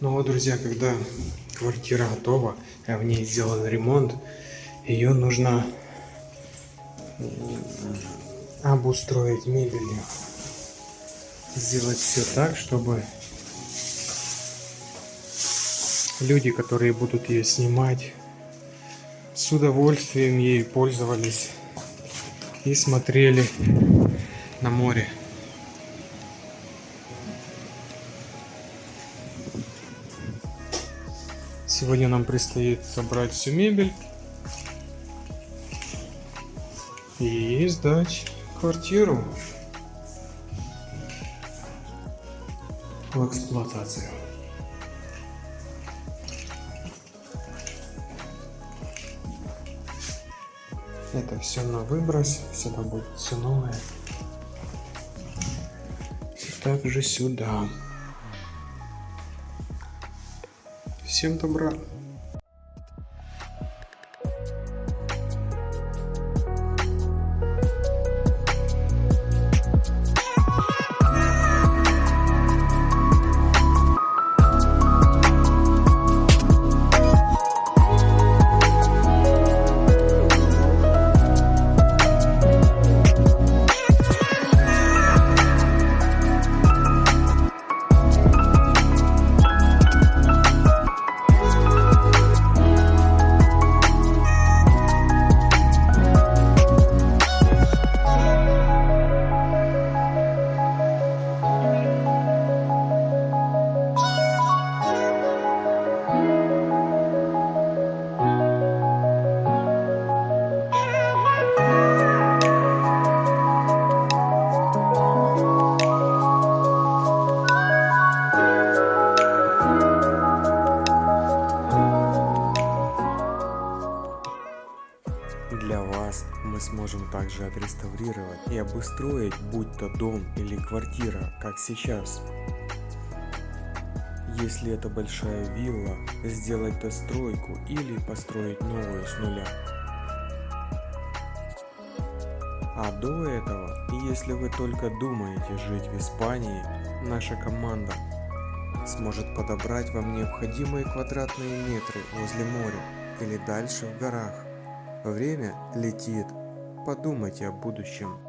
Ну вот, друзья, когда квартира готова, а в ней сделан ремонт, ее нужно обустроить мебелью. Сделать все так, чтобы люди, которые будут ее снимать, с удовольствием ей пользовались и смотрели на море. Сегодня нам предстоит собрать всю мебель и сдать квартиру в эксплуатацию. Это все на выброс, сюда будет все новое. Также сюда. Всем добра. Для вас мы сможем также отреставрировать и обустроить будь то дом или квартира, как сейчас. Если это большая вилла, сделать достройку или построить новую с нуля. А до этого, если вы только думаете жить в Испании, наша команда сможет подобрать вам необходимые квадратные метры возле моря или дальше в горах. Время летит. Подумайте о будущем.